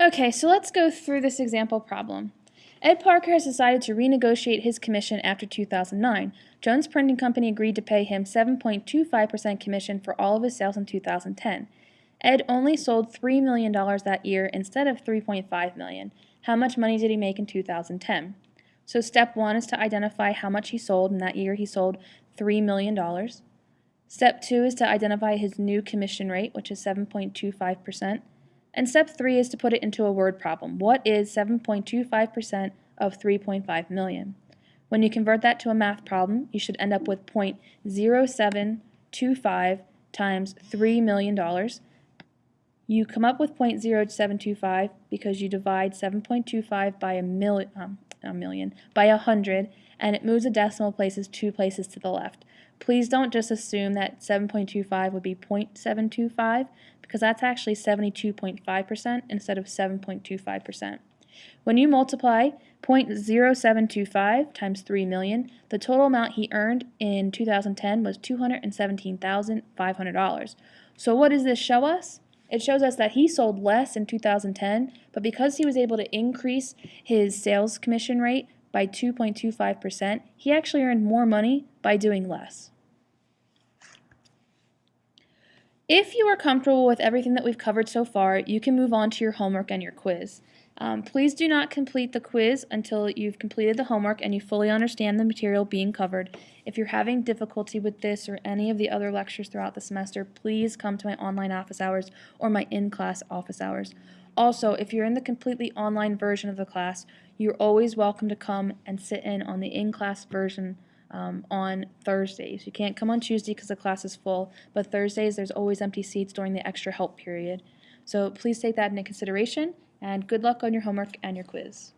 Okay, so let's go through this example problem. Ed Parker has decided to renegotiate his commission after 2009. Jones Printing Company agreed to pay him 7.25% commission for all of his sales in 2010. Ed only sold $3 million that year instead of 3.5 million. How much money did he make in 2010? So step one is to identify how much he sold, and that year he sold $3 million. Step two is to identify his new commission rate, which is 7.25%. And step three is to put it into a word problem. What is 7.25% of 3.5 million? When you convert that to a math problem, you should end up with 0.0725 times $3 million. You come up with 0.0725 because you divide 7.25 by a, million, um, a million, by 100, and it moves the decimal places two places to the left. Please don't just assume that 7.25 would be 0.725 because that's actually 72.5% instead of 7.25%. When you multiply 0.0725 times 3 million, the total amount he earned in 2010 was $217,500. So what does this show us? It shows us that he sold less in 2010, but because he was able to increase his sales commission rate by 2.25%, he actually earned more money by doing less. If you are comfortable with everything that we've covered so far, you can move on to your homework and your quiz. Um, please do not complete the quiz until you've completed the homework and you fully understand the material being covered. If you're having difficulty with this or any of the other lectures throughout the semester, please come to my online office hours or my in-class office hours. Also, if you're in the completely online version of the class, you're always welcome to come and sit in on the in-class version um, on Thursdays. You can't come on Tuesday because the class is full, but Thursdays there's always empty seats during the extra help period. So please take that into consideration and good luck on your homework and your quiz.